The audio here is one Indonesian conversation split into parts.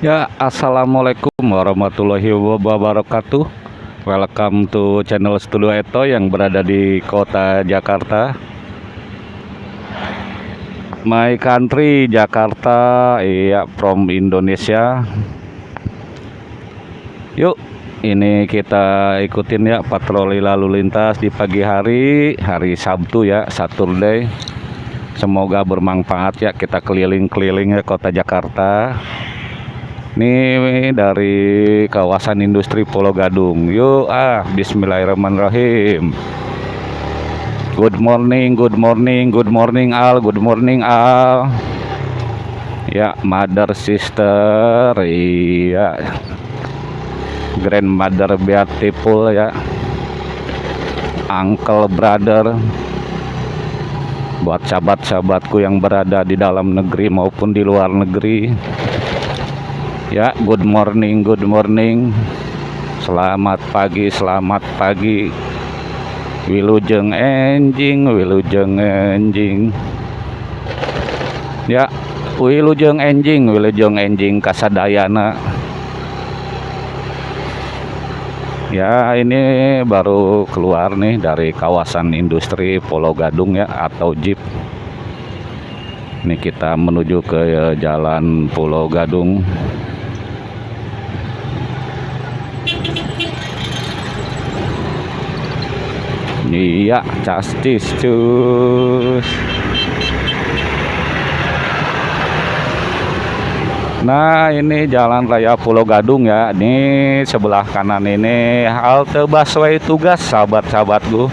Ya, assalamualaikum warahmatullahi wabarakatuh. Welcome to channel Studio Eto yang berada di kota Jakarta. My country Jakarta, iya from Indonesia. Yuk, ini kita ikutin ya patroli lalu lintas di pagi hari, hari Sabtu ya, Saturday. Semoga bermanfaat ya kita keliling-keliling ya kota Jakarta. Ini dari kawasan industri Pulau Gadung. Yuk ah, bismillahirrahmanirrahim. Good morning, good morning, good morning Al, good morning Al. Ya, mother sister, iya. Grandmother beautiful ya. Uncle brother. Buat sahabat-sahabatku yang berada di dalam negeri maupun di luar negeri Ya, good morning, good morning. Selamat pagi, selamat pagi. Wilujeng enjing, wilujeng enjing. Ya, wilujeng enjing, wilujeng enjing kasadayana. Ya, ini baru keluar nih dari kawasan industri Pulau Gadung ya atau Jeep. Ini kita menuju ke jalan Pulau Gadung. Iya, castis cus. Nah, ini jalan raya Pulau Gadung ya. Ini sebelah kanan ini halte busway tugas sahabat-sahabatku.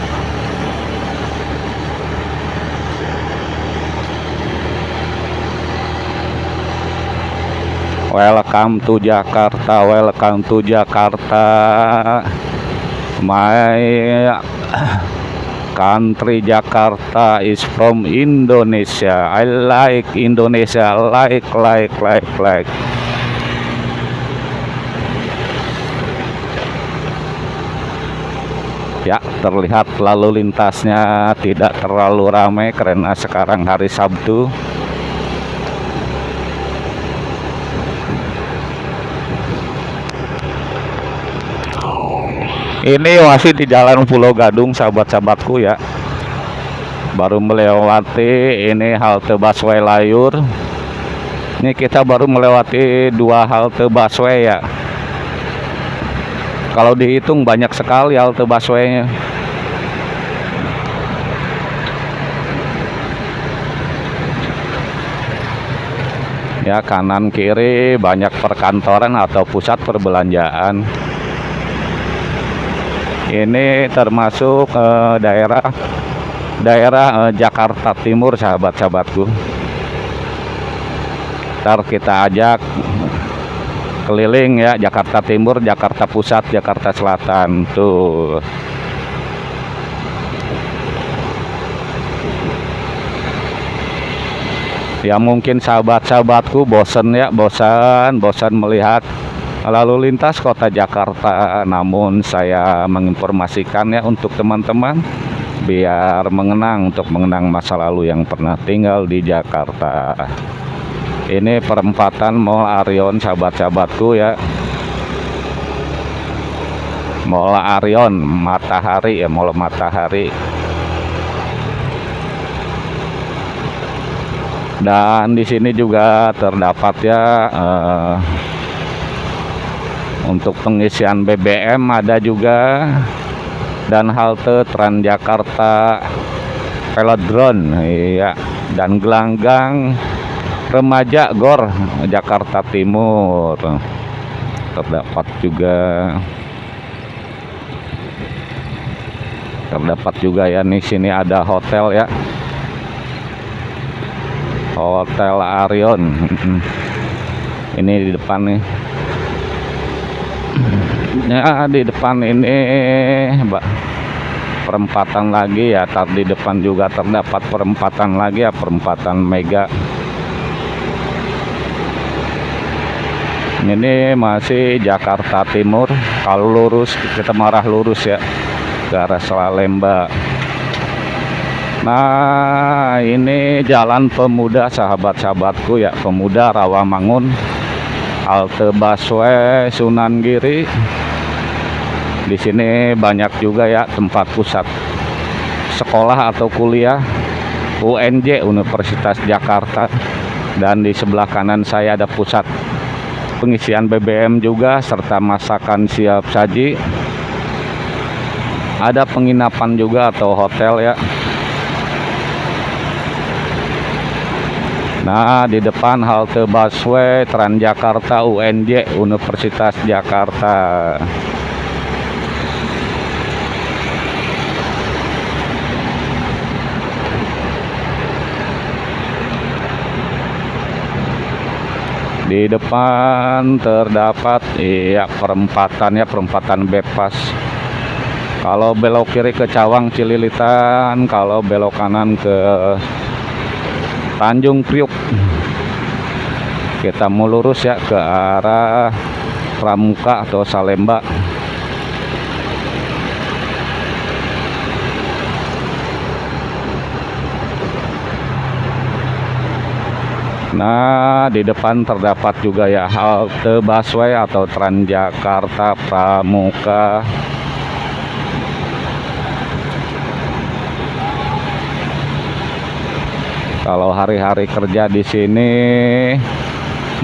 Welcome to Jakarta, welcome to Jakarta. My country Jakarta is from Indonesia. I like Indonesia, like, like, like, like. Ya, terlihat lalu lintasnya tidak terlalu ramai karena sekarang hari Sabtu. Ini masih di Jalan Pulau Gadung, sahabat-sahabatku ya. Baru melewati ini halte busway Layur. Ini kita baru melewati dua halte busway ya. Kalau dihitung banyak sekali halte busway-nya. Ya kanan kiri banyak perkantoran atau pusat perbelanjaan ini termasuk eh, daerah daerah eh, Jakarta Timur sahabat-sahabatku. Ntar kita ajak keliling ya Jakarta Timur Jakarta Pusat Jakarta Selatan. Tuh. Ya mungkin sahabat-sahabatku bosan ya bosan bosan melihat lalu lintas kota Jakarta namun saya menginformasikan ya untuk teman-teman biar mengenang untuk mengenang masa lalu yang pernah tinggal di Jakarta. Ini perempatan Mall Arion sahabat-sahabatku ya. Mall Arion Matahari ya Mall Matahari. Dan di sini juga terdapat ya eh, untuk pengisian BBM ada juga. Dan halte Transjakarta Velodrome iya. Dan gelanggang remaja Gor Jakarta Timur. Terdapat juga. Terdapat juga ya nih sini ada hotel ya. Hotel Arion. Ini di depan nih ya di depan ini mbak. Perempatan lagi ya tadi di depan juga terdapat perempatan lagi ya perempatan mega. Ini masih Jakarta Timur kalau lurus kita marah lurus ya ke arah Salemba nah ini jalan pemuda sahabat-sahabatku ya pemuda Rawamangun halte busway Sunan Giri di sini banyak juga ya tempat pusat sekolah atau kuliah UNJ Universitas Jakarta. Dan di sebelah kanan saya ada pusat pengisian BBM juga serta masakan siap saji. Ada penginapan juga atau hotel ya. Nah, di depan halte busway Transjakarta UNJ Universitas Jakarta. Di depan terdapat iya perempatan ya, perempatan bypass. Kalau belok kiri ke Cawang Cililitan, kalau belok kanan ke Tanjung Priuk. Kita mau lurus ya ke arah Pramuka atau Salemba. Nah, di depan terdapat juga ya halte busway atau Transjakarta Pramuka. Kalau hari-hari kerja di sini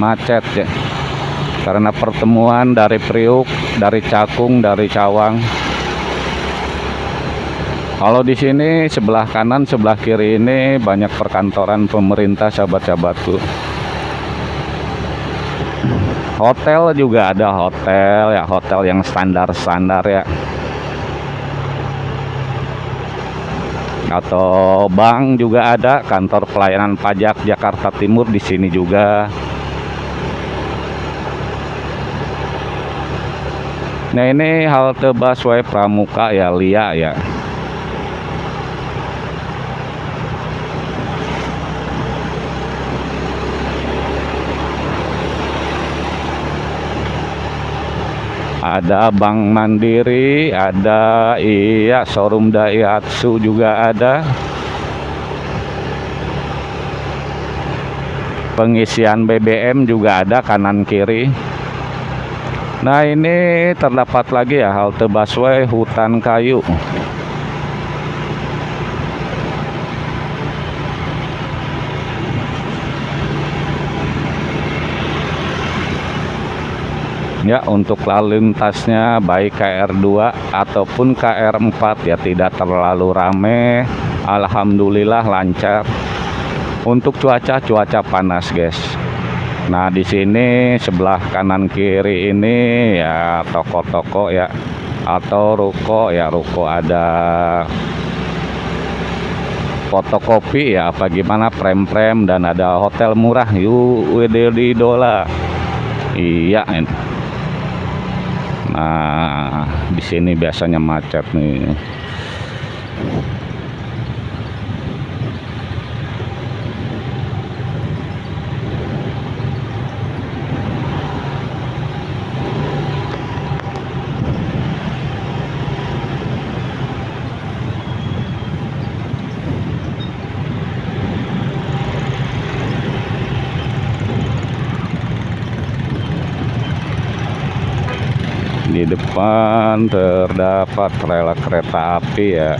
macet ya. Karena pertemuan dari Priuk, dari Cakung, dari Cawang. Kalau di sini sebelah kanan, sebelah kiri ini banyak perkantoran pemerintah sahabat-sahabatku. Hotel juga ada hotel ya, hotel yang standar-standar ya. Atau bank juga ada, kantor pelayanan pajak Jakarta Timur di sini juga. Nah ini halte busway Pramuka ya, Lia ya. Ada Bank Mandiri, ada iya showroom Daihatsu juga ada. Pengisian BBM juga ada kanan kiri. Nah, ini terdapat lagi ya halte busway Hutan Kayu. Ya untuk lalu lintasnya baik KR2 ataupun KR4 ya tidak terlalu rame. Alhamdulillah lancar. Untuk cuaca cuaca panas guys. Nah di sini sebelah kanan kiri ini ya toko-toko ya atau ruko ya ruko ada fotokopi ya apa gimana prem-prem dan ada hotel murah yuk WD Dola iya ini Nah, di sini biasanya macet nih. di depan terdapat rel kereta api ya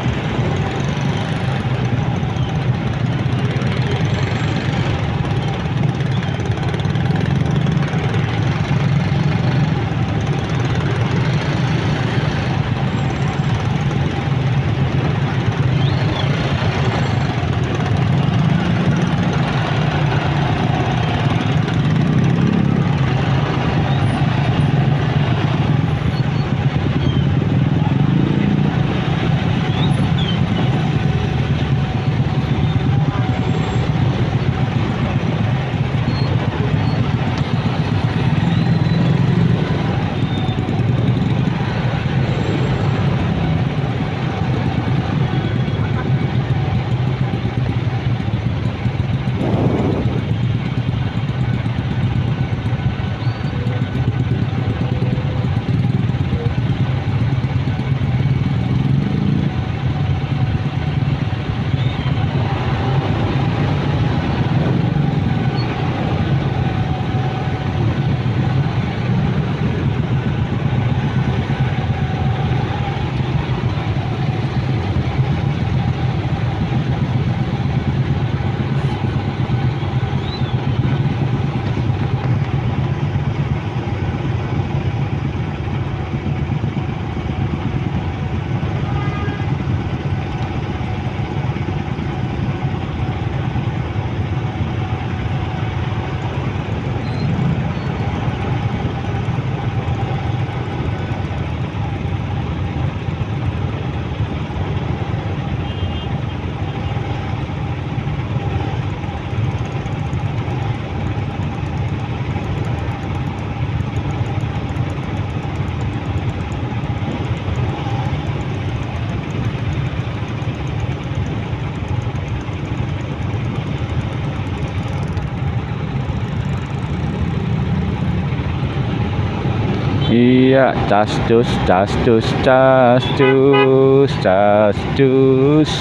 Iya, cas cus, cas cus, cas cus, cas cus.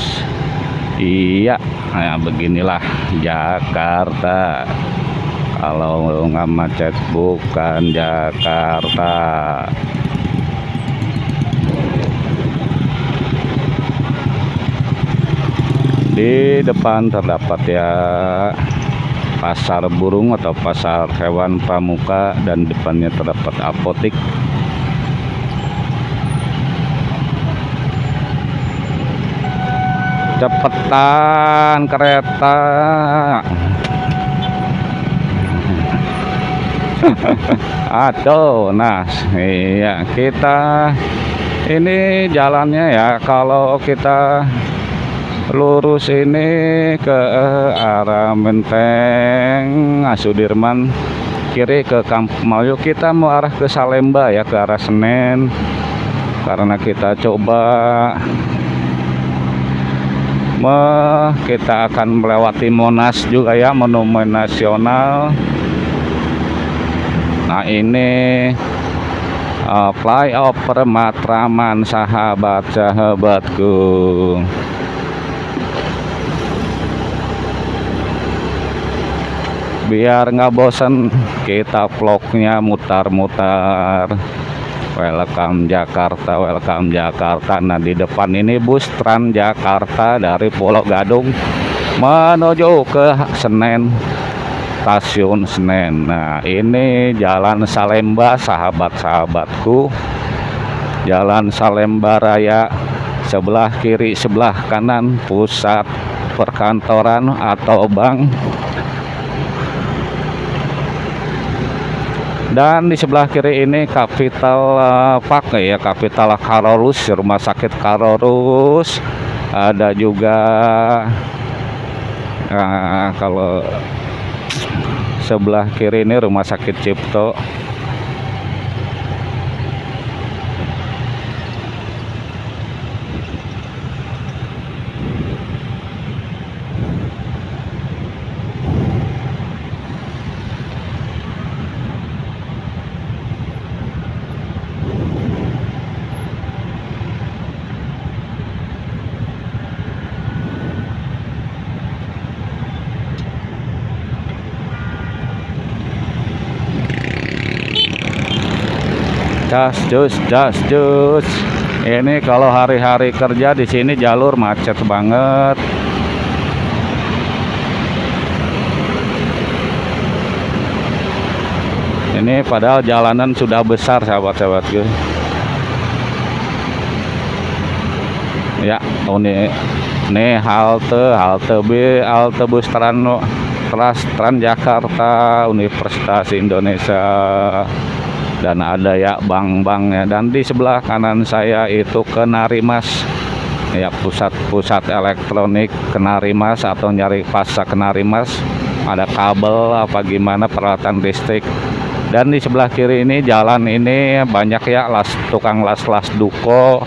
Iya, nah beginilah Jakarta. Kalau nggak macet bukan Jakarta. Di depan terdapat ya pasar burung atau pasar hewan pramuka dan depannya terdapat apotik. Cepetan kereta. Aduh nah iya kita ini jalannya ya. Kalau kita lurus ini ke arah Menteng Sudirman kiri ke Kampung Melayu kita mau arah ke Salemba ya ke arah Senen. Karena kita coba me, kita akan melewati Monas juga ya monumen nasional. Nah ini uh, flyover Matraman sahabat-sahabatku biar nggak bosen. Kita vlognya mutar-mutar. Welcome Jakarta welcome Jakarta. Nah di depan ini bus Trans Jakarta dari Pulau Gadung menuju ke Senen stasiun Senen. Nah ini jalan Salemba sahabat-sahabatku. Jalan Salemba Raya sebelah kiri sebelah kanan pusat perkantoran atau bank dan di sebelah kiri ini kapital uh, Park ya kapital Karorus rumah sakit Karorus ada juga uh, kalau sebelah kiri ini rumah sakit Cipto jas jus jas jus ini kalau hari-hari kerja di sini jalur macet banget. Ini padahal jalanan sudah besar sahabat-sahabatku ya oh ini nih halte halte B halte bus Trans Trans Jakarta Universitas Indonesia dan ada ya bank-bank ya. Dan di sebelah kanan saya itu Kenarimas ya pusat-pusat elektronik Kenarimas atau nyari pasar Kenarimas ada kabel apa gimana peralatan listrik. Dan di sebelah kiri ini jalan ini banyak ya las tukang las-las duko.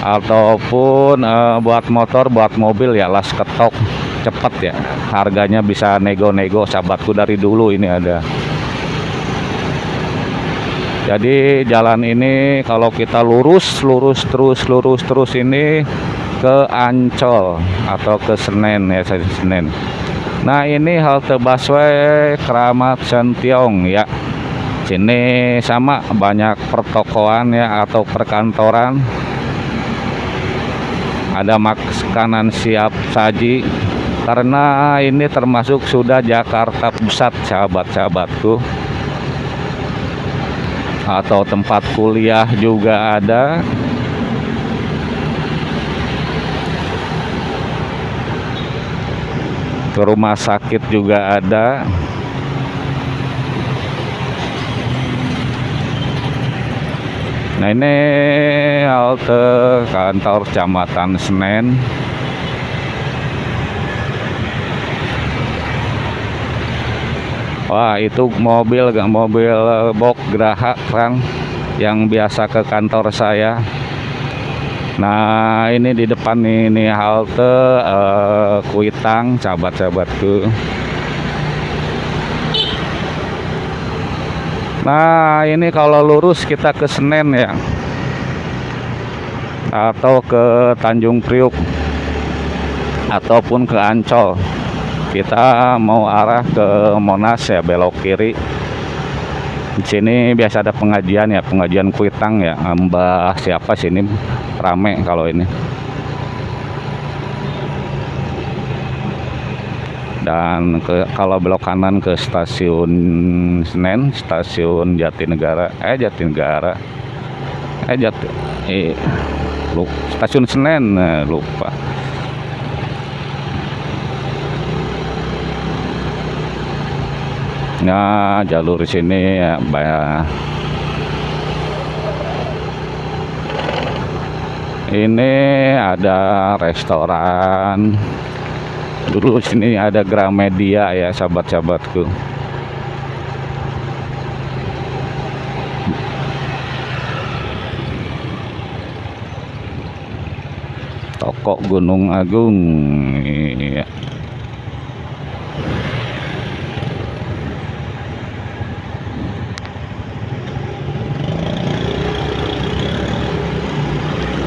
Ataupun uh, buat motor buat mobil ya las ketok. Cepet ya harganya bisa nego-nego. Sahabatku dari dulu ini ada jadi jalan ini kalau kita lurus lurus terus lurus terus ini ke Ancol atau ke Senen ya saya Senen. Nah ini halte busway Keramat Sentiong ya. Sini sama banyak pertokoan ya atau perkantoran. Ada makanan siap saji. Karena ini termasuk sudah Jakarta Pusat sahabat-sahabatku atau tempat kuliah juga ada. Ke rumah sakit juga ada. Nah ini halte kantor kecamatan Senen Wah itu mobil gak mobil eh, box Graha kan yang biasa ke kantor saya. Nah ini di depan ini halte uh, Kuitang sahabat-sahabatku. Nah ini kalau lurus kita ke Senen ya Atau ke Tanjung Priuk Ataupun ke Ancol Kita mau arah ke Monas ya belok kiri. Di sini biasa ada pengajian ya pengajian kuitang ya. Mbah siapa sini rame kalau ini. Dan ke kalau belok kanan ke stasiun Senen stasiun Jatinegara. Eh Jatinegara. Eh Jati eh, lupa. stasiun Senen eh, lupa ya jalur sini ya bayar ini ada restoran. Dulu sini ada Gramedia ya sahabat-sahabatku. Toko Gunung Agung iya.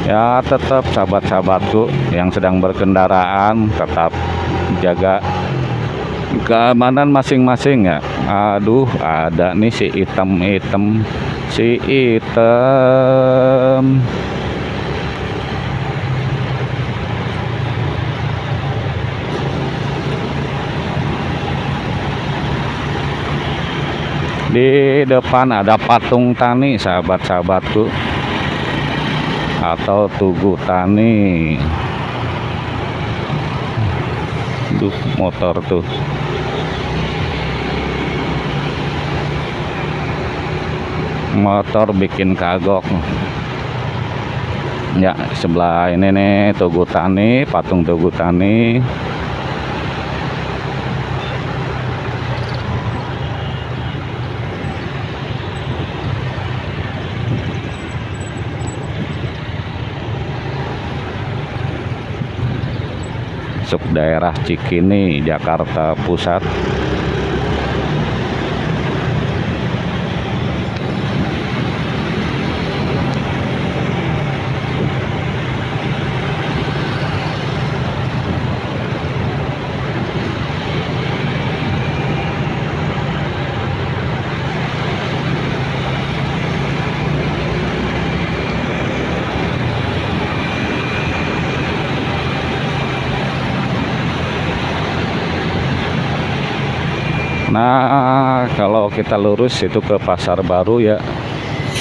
Ya tetap sahabat-sahabatku yang sedang berkendaraan tetap jaga keamanan masing-masing ya. Aduh ada nih si item-item si item. Di depan ada patung tani sahabat-sahabatku atau Tugu Tani. Duh motor tuh. Motor bikin kagok. Ya sebelah ini nih Tugu Tani patung Tugu Tani masuk daerah Cikini, Jakarta Pusat. Nah kalau kita lurus itu ke pasar baru ya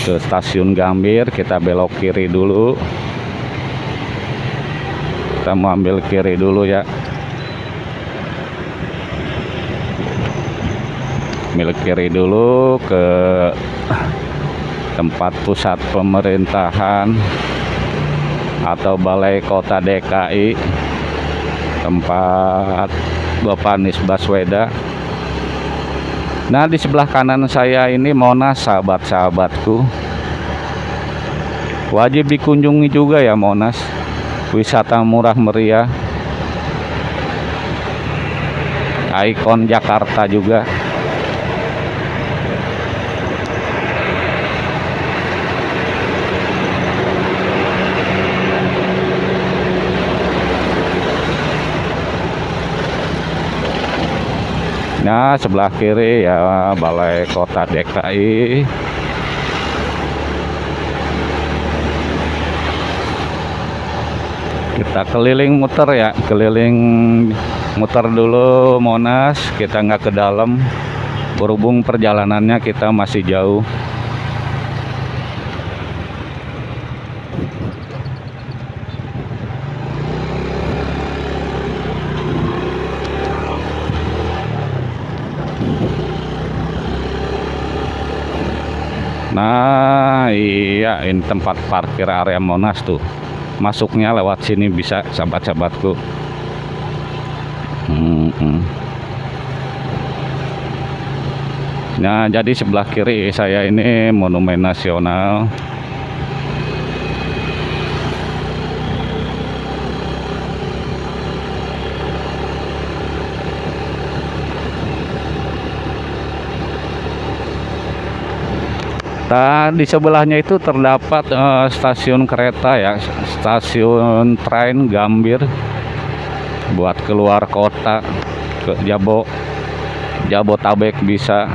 ke stasiun Gambir kita belok kiri dulu. Kita mau ambil kiri dulu ya. Ambil kiri dulu ke tempat pusat pemerintahan atau balai kota DKI tempat Bapak Anies Baswedan Nah di sebelah kanan saya ini Monas sahabat-sahabatku. Wajib dikunjungi juga ya Monas. Wisata murah meriah. Ikon Jakarta juga Nah, sebelah kiri ya Balai Kota DKI. Kita keliling muter ya, keliling muter dulu Monas, kita nggak ke dalam. Berhubung perjalanannya kita masih jauh. Nah iya ini tempat parkir area Monas tuh. Masuknya lewat sini bisa sahabat-sahabatku. Hmm, hmm. Nah jadi sebelah kiri saya ini Monumen Nasional Nah, di sebelahnya itu terdapat uh, stasiun kereta ya, stasiun train Gambir buat keluar kota ke Jabo Jabotabek bisa.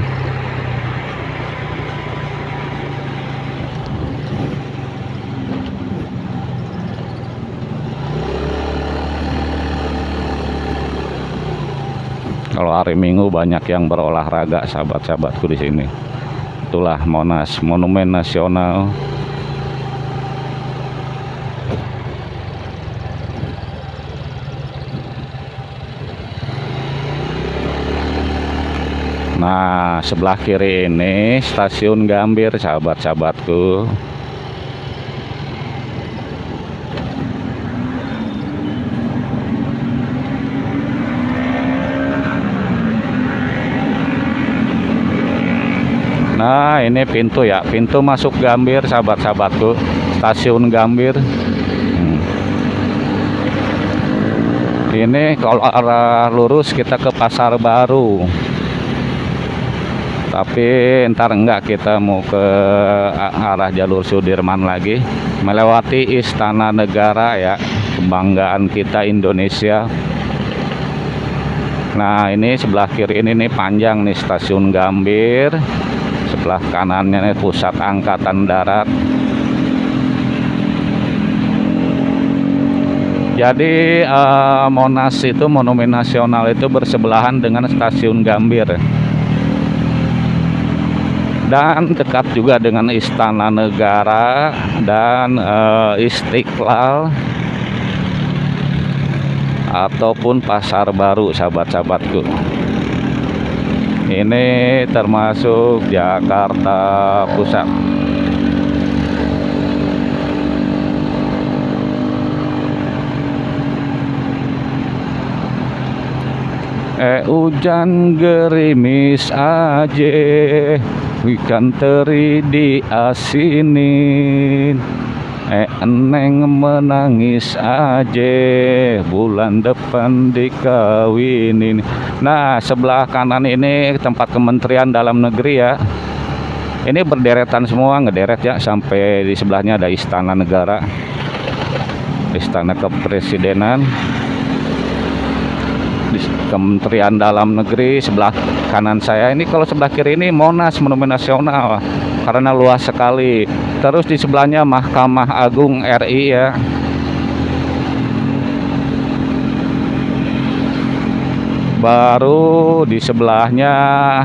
Kalau hari Minggu banyak yang berolahraga sahabat-sahabatku di sini itulah Monas Monumen Nasional. Nah sebelah kiri ini stasiun Gambir sahabat-sahabatku Nah ini pintu ya. Pintu masuk Gambir sahabat-sahabatku. Stasiun Gambir. Hmm. ini kalau arah lurus kita ke pasar baru. Tapi ntar enggak kita mau ke arah jalur Sudirman lagi. Melewati Istana Negara ya kebanggaan kita Indonesia. Nah ini sebelah kiri ini nih panjang nih stasiun Gambir sebelah kanannya pusat angkatan darat. Jadi uh, Monas itu monumen nasional itu bersebelahan dengan stasiun Gambir. Dan dekat juga dengan Istana Negara dan uh, Istiqlal ataupun Pasar Baru sahabat-sahabatku ini termasuk Jakarta Pusat. Eh hujan gerimis aja Ikan teri di asinin Eh eneng menangis aja bulan depan dikawinin. Nah sebelah kanan ini tempat kementerian dalam negeri ya. Ini berderetan semua ngederet ya sampai di sebelahnya ada istana negara Istana kepresidenan. Di Kementerian Dalam Negeri sebelah kanan saya. Ini kalau sebelah kiri ini Monas Monumen Nasional karena luas sekali. Terus di sebelahnya Mahkamah Agung RI ya. Baru di sebelahnya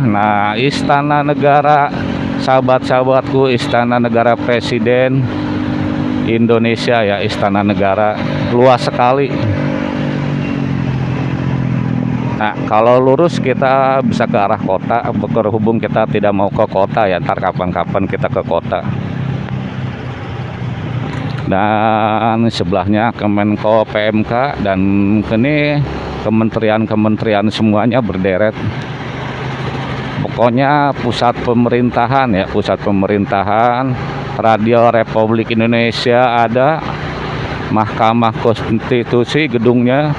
nah Istana Negara sahabat-sahabatku Istana Negara Presiden Indonesia ya Istana Negara. Luas sekali Nah, kalau lurus kita bisa ke arah kota, berhubung kita tidak mau ke kota ya, ntar kapan-kapan kita ke kota. Dan sebelahnya Kemenko PMK dan ini kementerian-kementerian semuanya berderet. Pokoknya pusat pemerintahan ya pusat pemerintahan Radio Republik Indonesia ada Mahkamah Konstitusi gedungnya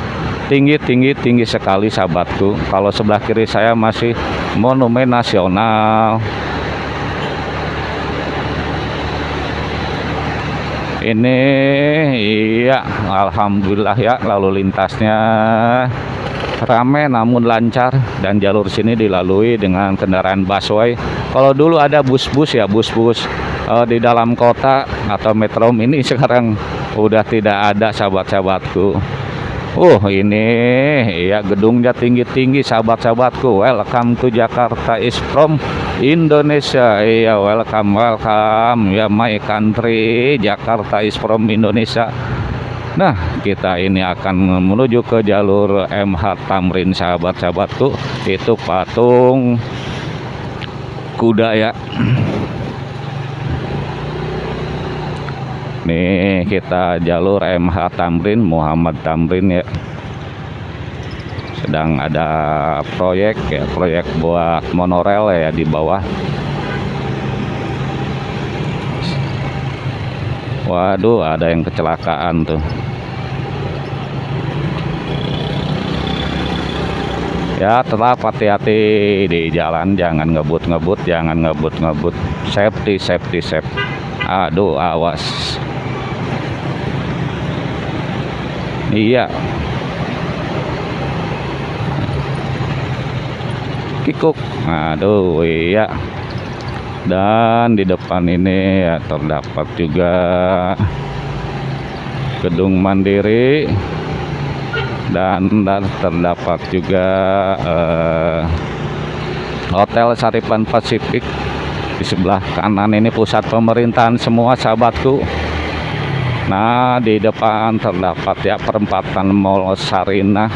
tinggi tinggi tinggi sekali sahabatku. Kalau sebelah kiri saya masih Monumen Nasional. Ini iya Alhamdulillah ya lalu lintasnya rame namun lancar dan jalur sini dilalui dengan kendaraan busway. Kalau dulu ada bus-bus ya bus-bus uh, di dalam kota atau metro ini sekarang udah tidak ada sahabat-sahabatku Uh ini ya gedungnya tinggi-tinggi sahabat-sahabatku. Welcome to Jakarta is from Indonesia. Iya welcome welcome. Ya my country Jakarta is from Indonesia. Nah kita ini akan menuju ke jalur MH Tamrin sahabat-sahabatku. Itu patung kuda ya nih kita jalur MH Tamrin Muhammad Tamrin ya. Sedang ada proyek ya proyek buat monorel ya di bawah. Waduh ada yang kecelakaan tuh. Ya tetap hati-hati di jalan jangan ngebut-ngebut jangan ngebut-ngebut. Safety safety safety. Aduh awas iya. Kikuk. Aduh iya. Dan di depan ini ya terdapat juga gedung mandiri. Dan, dan terdapat juga uh, Hotel Saripan Pasifik. Di sebelah kanan ini pusat pemerintahan semua sahabatku nah di depan terdapat ya perempatan Mall Sarina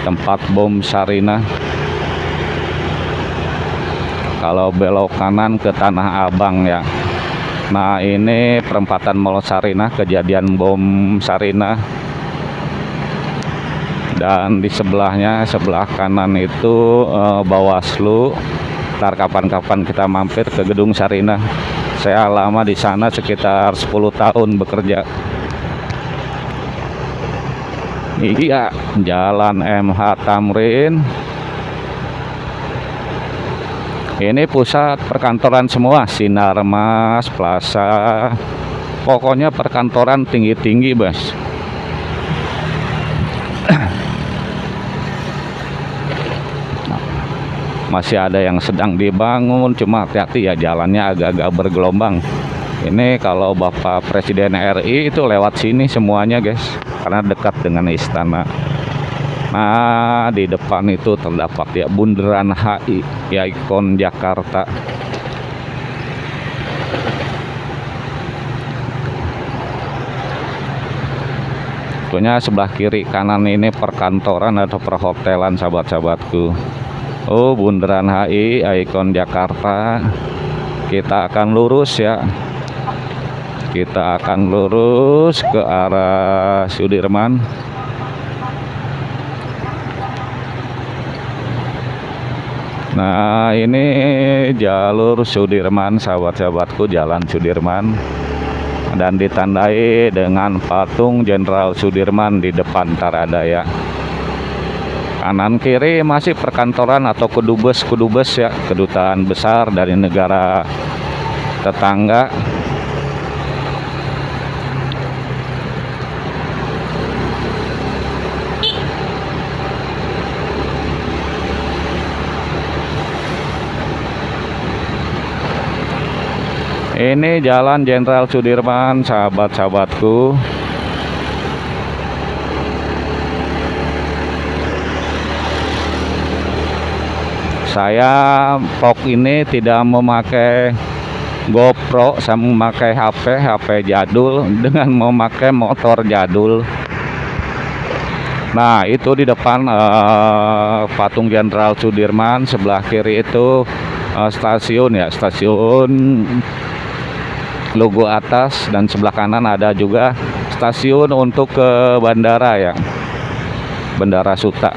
tempat bom Sarina. Kalau belok kanan ke Tanah Abang ya. Nah ini perempatan Mall Sarina kejadian bom Sarina. Dan di sebelahnya sebelah kanan itu uh, Bawaslu ntar kapan-kapan kita mampir ke gedung Sarina saya lama di sana sekitar 10 tahun bekerja. Iya jalan MH Tamrin. Ini pusat perkantoran semua Sinarmas Plaza. Pokoknya perkantoran tinggi-tinggi bos masih ada yang sedang dibangun cuma hati-hati ya jalannya agak-agak bergelombang. Ini kalau Bapak Presiden RI itu lewat sini semuanya guys karena dekat dengan istana. Nah di depan itu terdapat ya bundaran HI ya ikon Jakarta. Tentunya sebelah kiri kanan ini perkantoran atau perhotelan sahabat-sahabatku Oh bundaran HI ikon Jakarta. Kita akan lurus ya. Kita akan lurus ke arah Sudirman. Nah ini jalur Sudirman sahabat-sahabatku jalan Sudirman. Dan ditandai dengan patung Jenderal Sudirman di depan Tarada ya kanan kiri masih perkantoran atau kedubes-kedubes ya kedutaan besar dari negara tetangga. Ini jalan Jenderal Sudirman sahabat-sahabatku saya vlog ini tidak memakai GoPro saya memakai HP HP jadul dengan memakai motor jadul. Nah itu di depan uh, patung Jenderal Sudirman sebelah kiri itu uh, stasiun ya stasiun logo atas dan sebelah kanan ada juga stasiun untuk ke bandara ya Bandara Suta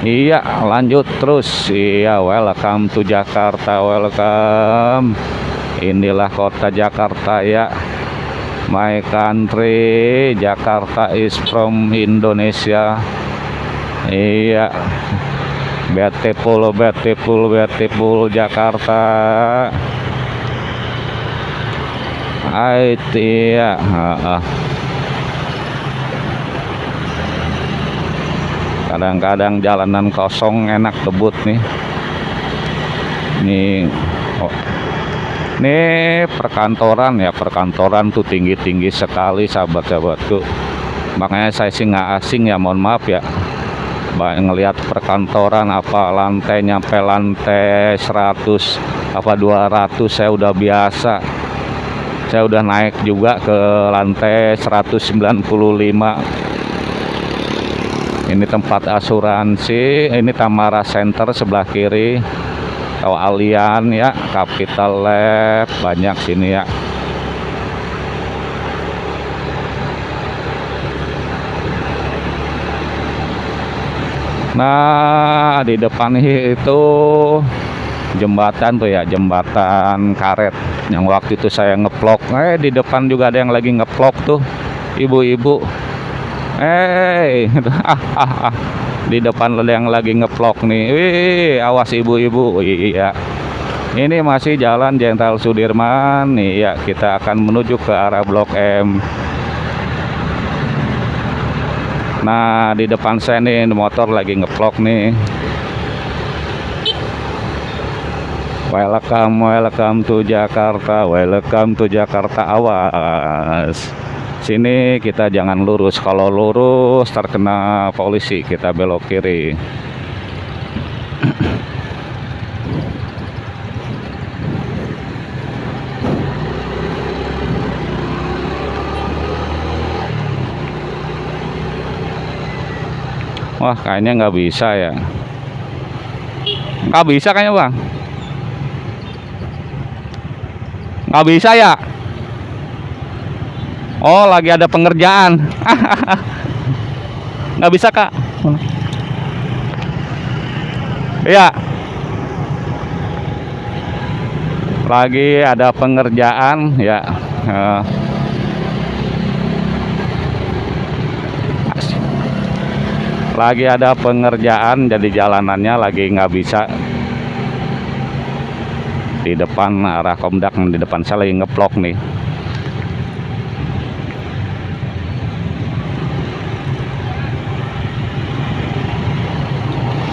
Iya lanjut terus. Iya welcome to Jakarta welcome. Inilah kota Jakarta ya. My country Jakarta is from Indonesia. Iya. Beautiful beautiful beautiful Jakarta. IT ya kadang-kadang jalanan kosong enak kebut nih. Ini oh. ini perkantoran ya perkantoran tuh tinggi-tinggi sekali sahabat-sahabatku. Makanya saya sih nggak asing ya mohon maaf ya. Banyak ngelihat perkantoran apa lantai nyampe lantai 100 apa 200 saya udah biasa. Saya udah naik juga ke lantai 195 ini tempat asuransi ini Tamara Center sebelah kiri. Atau Alian ya Capital Lab banyak sini ya. Nah di depan itu jembatan tuh ya jembatan karet. Yang waktu itu saya ngeplok. Eh di depan juga ada yang lagi ngeplok tuh ibu-ibu Hey, ah, ah, ah. di depan yang lagi ngevlog nih. Wih awas ibu-ibu. Iya. Ini masih jalan Jenderal Sudirman. Nih ya kita akan menuju ke arah Blok M. Nah di depan saya nih motor lagi ngevlog nih. Welcome welcome to Jakarta. Welcome to Jakarta awas sini kita jangan lurus. Kalau lurus terkena polisi. Kita belok kiri. Wah kayaknya nggak bisa ya. Nggak bisa kayaknya bang. Nggak bisa ya Oh lagi ada pengerjaan. Nggak bisa kak. Iya. Lagi ada pengerjaan ya. Uh, lagi ada pengerjaan jadi jalanannya lagi nggak bisa. Di depan arah komdak di depan saya lagi ngeplok nih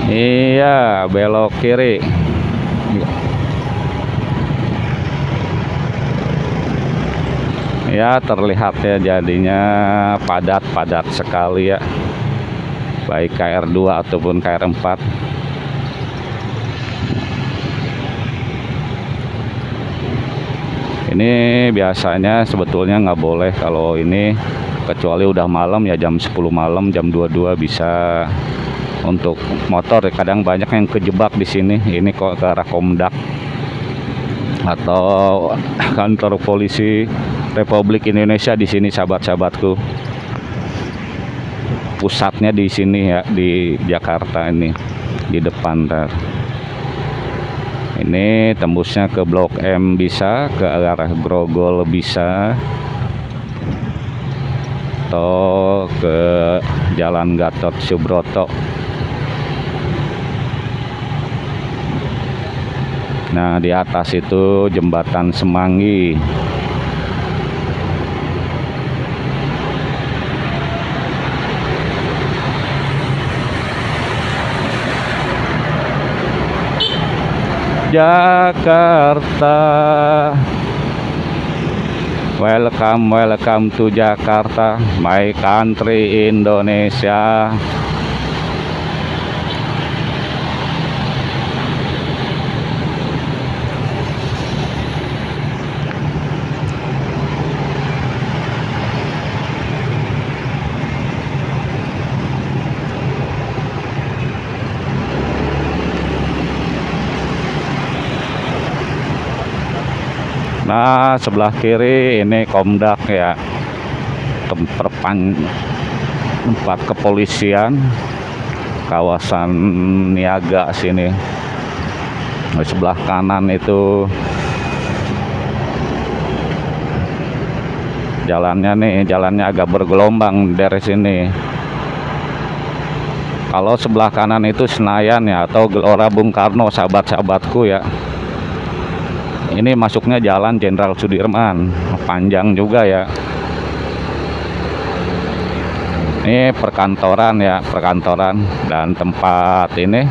Iya, belok kiri. Ya, terlihat ya jadinya padat-padat sekali ya. Baik KR2 ataupun KR4. Ini biasanya sebetulnya nggak boleh kalau ini kecuali udah malam ya jam 10 malam, jam 22 bisa untuk motor. Kadang banyak yang kejebak di sini. Ini kok ke arah Komdak atau kantor polisi Republik Indonesia di sini sahabat-sahabatku. Pusatnya di sini ya di Jakarta ini di depan tar. ini tembusnya ke Blok M bisa ke arah Grogol bisa atau ke Jalan Gatot Subroto Nah, di atas itu jembatan Semanggi. Jakarta. Welcome, welcome to Jakarta, my country Indonesia. Nah sebelah kiri ini Komdak ya. Tempat kepolisian kawasan niaga sini. Di sebelah kanan itu jalannya nih jalannya agak bergelombang dari sini. Kalau sebelah kanan itu Senayan ya atau Gelora Bung Karno sahabat-sahabatku ya ini masuknya jalan Jenderal Sudirman. Panjang juga ya. Ini perkantoran ya perkantoran dan tempat ini.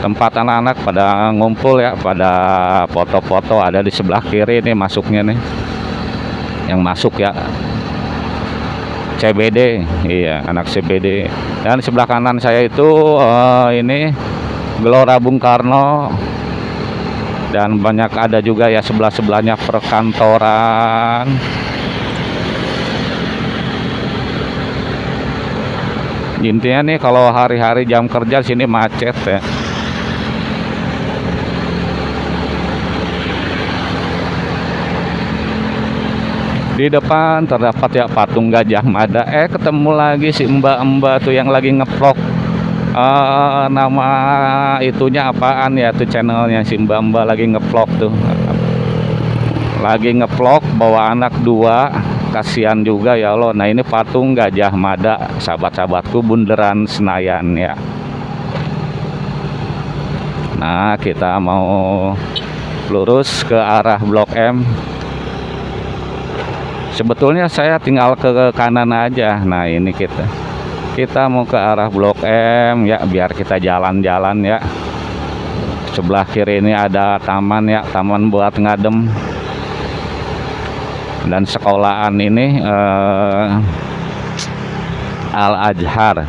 Tempat anak-anak pada ngumpul ya pada foto-foto ada di sebelah kiri ini masuknya nih. Yang masuk ya. CBD iya anak CBD dan sebelah kanan saya itu uh, ini Gelora Bung Karno dan banyak ada juga ya sebelah-sebelahnya perkantoran. Intinya nih kalau hari-hari jam kerja sini macet ya. Di depan terdapat ya patung gajah mada. Eh ketemu lagi si mbak-mbak tuh yang lagi ngevlog uh, nama itunya apaan ya tuh channelnya? Si lagi ngevlog tuh. Lagi ngevlog bawa anak dua. Kasihan juga ya Allah. Nah ini patung Gajah Mada. Sahabat-sahabatku bundaran Senayan ya. Nah kita mau lurus ke arah Blok M. Sebetulnya saya tinggal ke kanan aja. Nah ini kita kita mau ke arah Blok M ya biar kita jalan-jalan ya. Sebelah kiri ini ada taman ya taman buat ngadem. Dan sekolahan ini eh, Al Azhar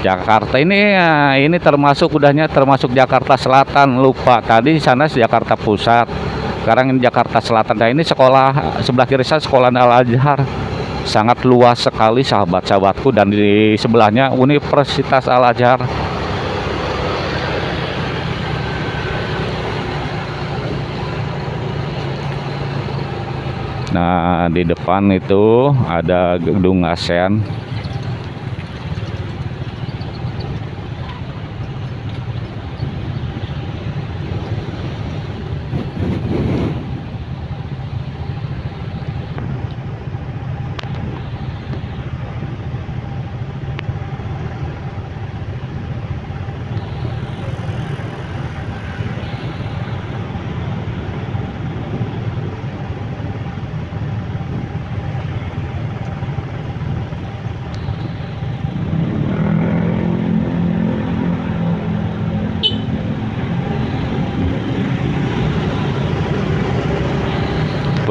Jakarta ini ya, ini termasuk udahnya termasuk Jakarta Selatan. Lupa tadi di sana Jakarta Pusat sekarang ini Jakarta Selatan. Nah ini sekolah sebelah kiri saya sekolah Al Azhar. Sangat luas sekali sahabat-sahabatku dan di sebelahnya Universitas Al Azhar. Nah, di depan itu ada gedung ASEAN.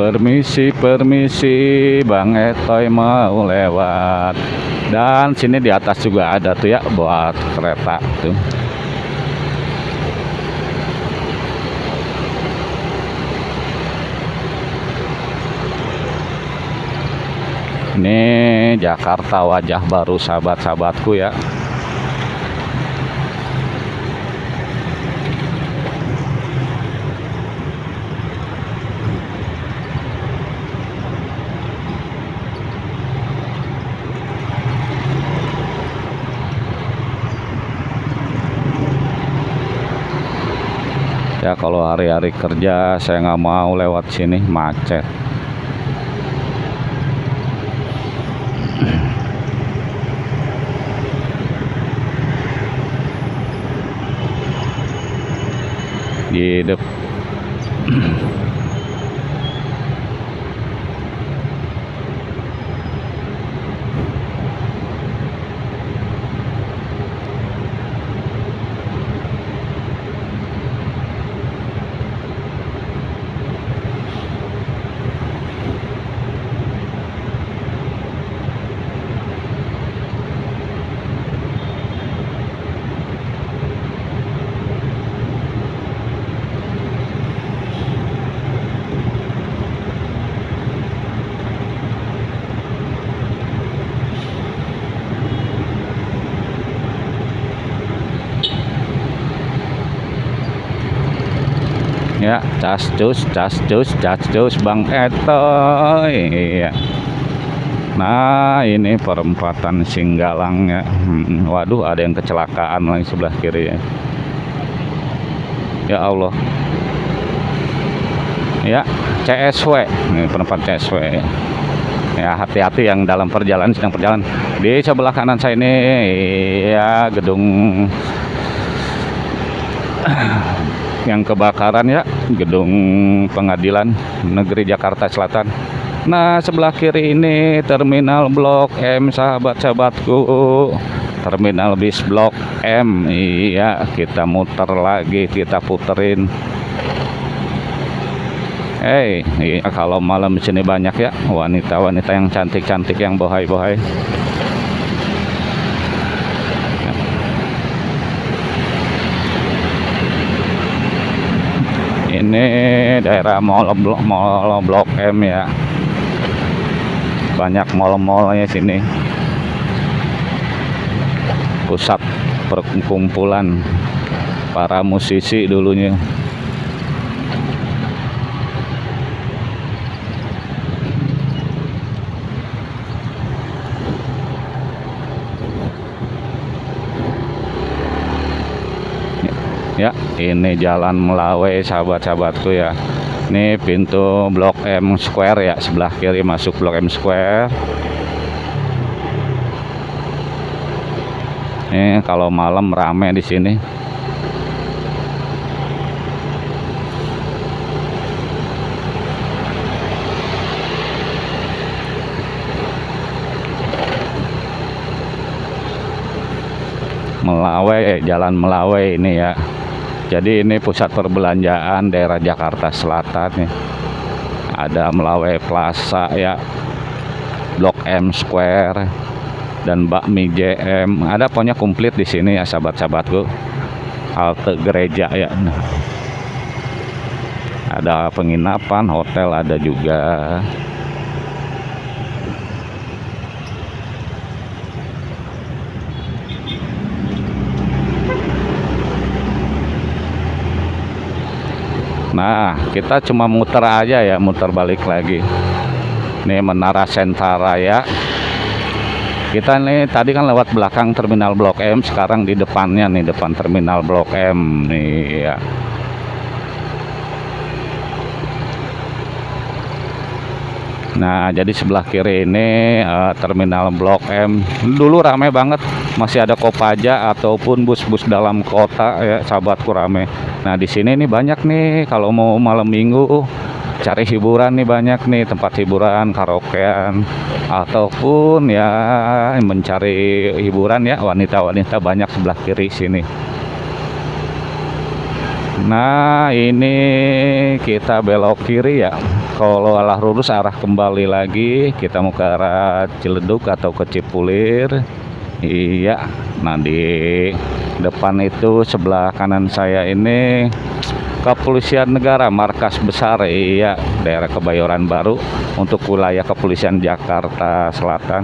Permisi, permisi, Bang Etoy mau lewat. Dan sini di atas juga ada tuh ya buat kereta tuh. Ini Jakarta wajah baru sahabat-sahabatku ya. Ya kalau hari-hari kerja saya nggak mau lewat sini macet. Di dep ya cas cus cas cus cas cus bang etoy. Iya. Nah ini perempatan Singgalang ya. Hmm, waduh ada yang kecelakaan lagi sebelah kiri ya. Ya Allah. Ya CSW ini perempatan CSW ya. Ya hati-hati yang dalam perjalanan sedang perjalanan. Di sebelah kanan saya ini ya gedung yang kebakaran ya gedung pengadilan negeri Jakarta Selatan. Nah sebelah kiri ini terminal blok M sahabat-sahabatku. Terminal bis blok M iya kita muter lagi kita puterin. Hei, iya, kalau malam sini banyak ya wanita-wanita yang cantik-cantik yang bohai-bohai. Ini daerah mall blok mall blok M ya. Banyak mall-mallnya sini. Pusat perkumpulan para musisi dulunya ya ini jalan Melawai sahabat-sahabatku ya. Ini pintu blok M Square ya sebelah kiri masuk blok M Square. Ini kalau malam rame di sini. Melawai, eh, Jalan Melawai ini ya. Jadi ini pusat perbelanjaan daerah Jakarta Selatan nih. Ada Melawai Plaza ya. Blok M Square dan Bakmi JM. Ada pokoknya komplit di sini ya sahabat-sahabatku. Halte gereja ya. Nah. Ada penginapan, hotel ada juga. Nah, kita cuma muter aja ya, muter balik lagi. Ini Menara Sentaraya. Kita nih tadi kan lewat belakang terminal Blok M, sekarang di depannya nih, depan terminal Blok M nih ya. Nah, jadi sebelah kiri ini uh, terminal Blok M. Dulu ramai banget, masih ada Kopaja ataupun bus-bus dalam kota ya, sahabatku ramai. Nah, di sini nih banyak nih kalau mau malam Minggu cari hiburan nih banyak nih tempat hiburan karaokean ataupun ya mencari hiburan ya wanita-wanita banyak sebelah kiri sini. Nah, ini kita belok kiri ya kalau arah lurus arah kembali lagi kita mau ke arah Ciledug atau ke Cipulir iya. Nah di depan itu sebelah kanan saya ini kepolisian negara markas besar iya daerah Kebayoran Baru untuk wilayah kepolisian Jakarta Selatan.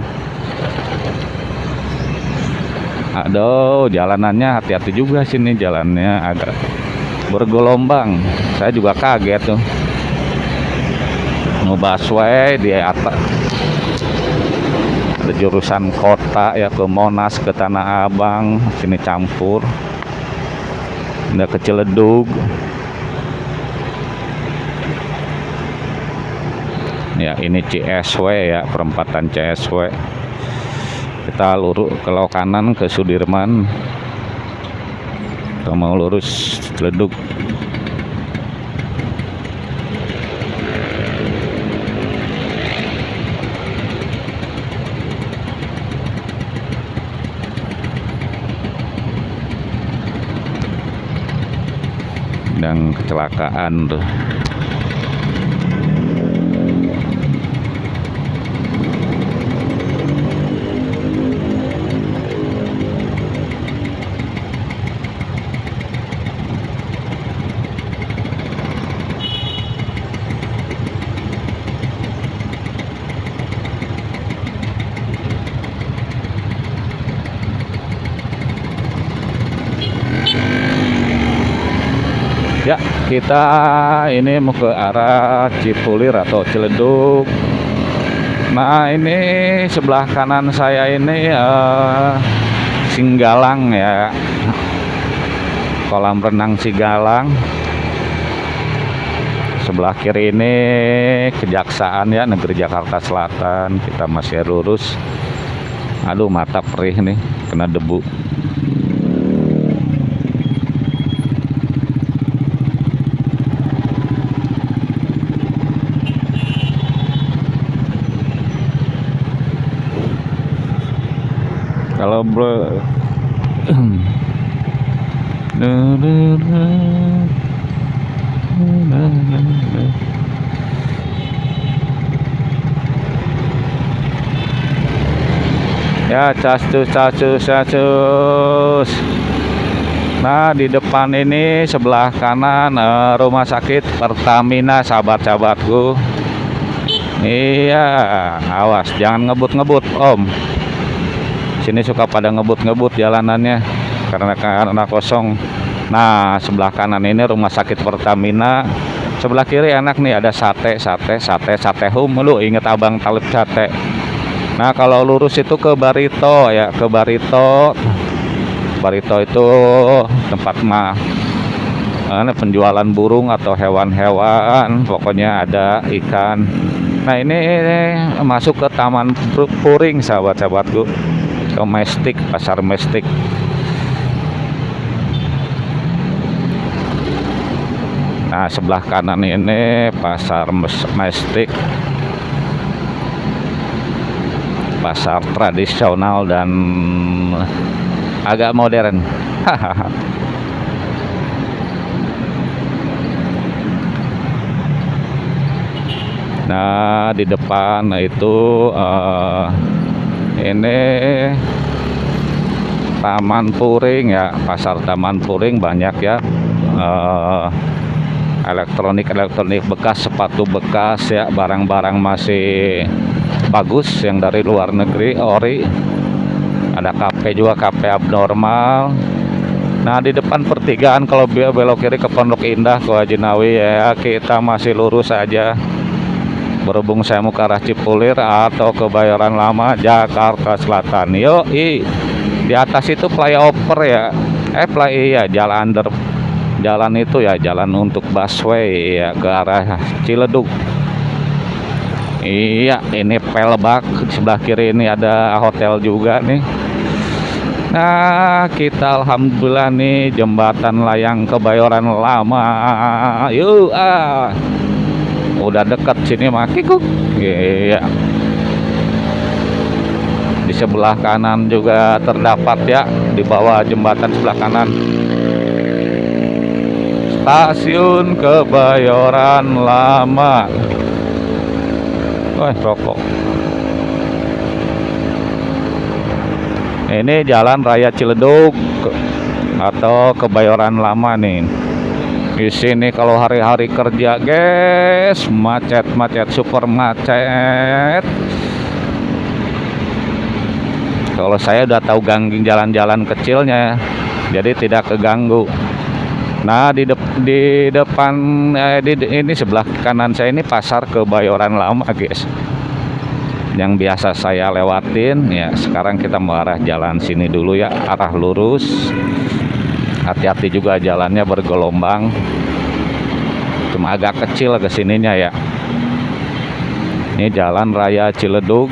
Aduh jalanannya hati-hati juga sini jalannya agak bergelombang. Saya juga kaget tuh. Mau busway di atas jurusan kota ya ke Monas ke Tanah Abang sini campur. Ada ke Ciledug ya ini CSW ya perempatan CSW kita lurus ke kanan ke Sudirman. Kita mau lurus Ciledug sedang kecelakaan tuh Ya, kita ini mau ke arah Cipulir atau Ciledug. Nah, ini sebelah kanan saya ini uh, Singgalang ya. Kolam renang Singgalang. Sebelah kiri ini Kejaksaan ya, Negeri Jakarta Selatan. Kita masih lurus. Aduh, mata perih nih, kena debu. Bro ya casus casus casus. Nah di depan ini sebelah kanan uh, rumah sakit Pertamina sahabat-sahabatku. Iya awas jangan ngebut-ngebut om sini suka pada ngebut-ngebut jalanannya karena karena kosong. Nah sebelah kanan ini rumah sakit Pertamina. Sebelah kiri enak nih ada sate sate sate sate hum. Lu inget abang talib sate? Nah kalau lurus itu ke Barito ya ke Barito. Barito itu tempat mah Ini penjualan burung atau hewan-hewan, pokoknya ada ikan. Nah ini, ini masuk ke Taman Puring sahabat-sahabatku, domestik, pasar mestik. Nah sebelah kanan ini pasar mestik, pasar tradisional dan agak modern. Nah, di depan itu uh, ini Taman Puring ya, pasar Taman Puring banyak ya. Uh, elektronik-elektronik bekas, sepatu bekas ya, barang-barang masih bagus yang dari luar negeri, ori. Ada kafe juga, kafe abnormal. Nah di depan pertigaan kalau belok kiri ke Pondok Indah ke Wajinawi ya kita masih lurus aja berhubung saya mau ke arah Cipulir atau ke Bayoran Lama Jakarta Selatan. Yuk i. Di atas itu flyover ya. Eh play ya jalan under jalan itu ya jalan untuk busway ya ke arah Ciledug. Iya ini Pelbak sebelah kiri ini ada hotel juga nih. Nah kita Alhamdulillah nih jembatan layang kebayoran lama. Yuk ah udah dekat sini makiku iya. Di sebelah kanan juga terdapat ya di bawah jembatan sebelah kanan. Stasiun Kebayoran Lama. Wah rokok. Ini jalan raya Ciledug atau Kebayoran Lama nih di sini kalau hari-hari kerja guys. Macet-macet super macet. Kalau saya udah tahu ganggang jalan-jalan kecilnya jadi tidak keganggu. Nah di, de di depan eh, di, ini sebelah kanan saya ini pasar kebayoran lama guys. Yang biasa saya lewatin ya sekarang kita mengarah jalan sini dulu ya arah lurus hati-hati juga jalannya bergelombang. Cuma agak kecil ke sininya ya. Ini jalan raya Ciledug.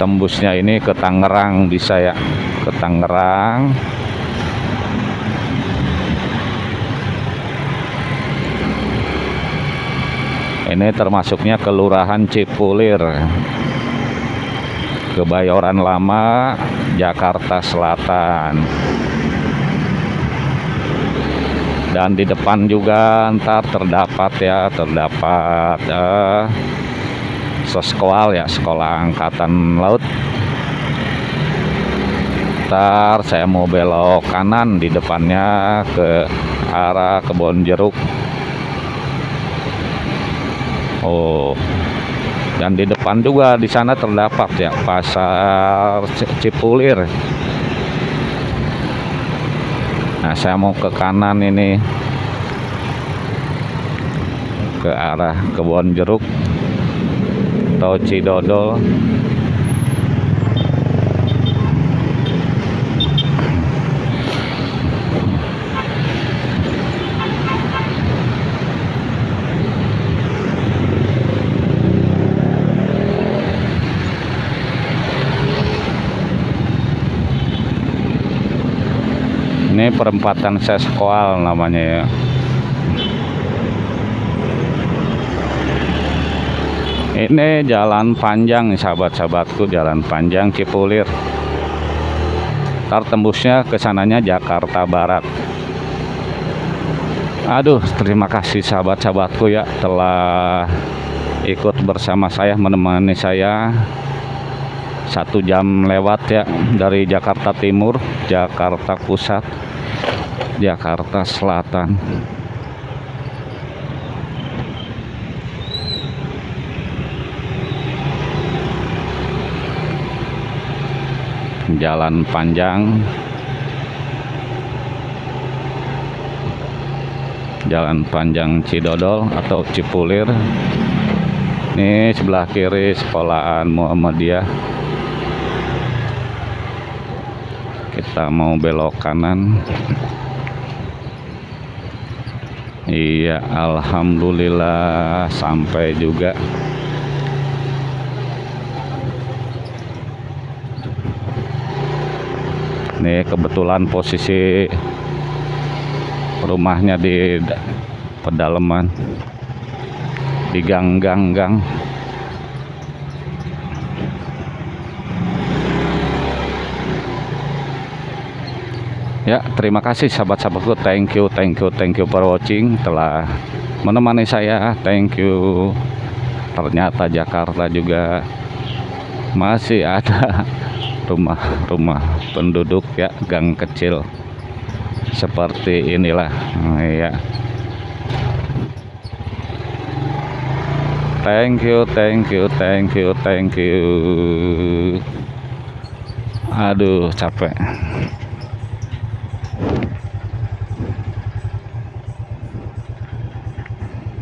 Tembusnya ini ke Tangerang bisa ya. Ke Tangerang. Ini termasuknya kelurahan Cipulir. Kebayoran Lama Jakarta Selatan. Dan di depan juga ntar terdapat ya terdapat uh, seskoal ya sekolah angkatan laut. Ntar saya mau belok kanan di depannya ke arah kebun jeruk oh dan di depan juga di sana terdapat ya pasar Cipulir. Nah saya mau ke kanan ini. Ke arah kebun jeruk atau Cidodol ini perempatan seskoal namanya ya. Ini jalan panjang sahabat-sahabatku jalan panjang Cipulir. Ntar tembusnya ke sananya Jakarta Barat. Aduh terima kasih sahabat-sahabatku ya telah ikut bersama saya menemani saya satu jam lewat ya dari Jakarta Timur Jakarta Pusat Jakarta Selatan. Jalan panjang. Jalan panjang Cidodol atau Cipulir. Ini sebelah kiri sekolahan Muhammadiyah kita mau belok kanan. Iya Alhamdulillah sampai juga. Nih kebetulan posisi rumahnya di pedalaman di gang-gang-gang Ya, terima kasih sahabat-sahabatku. Thank you, thank you, thank you for watching telah menemani saya. Thank you. Ternyata Jakarta juga masih ada rumah-rumah penduduk ya, gang kecil. Seperti inilah. Ya. Thank you, thank you, thank you, thank you. Aduh, capek.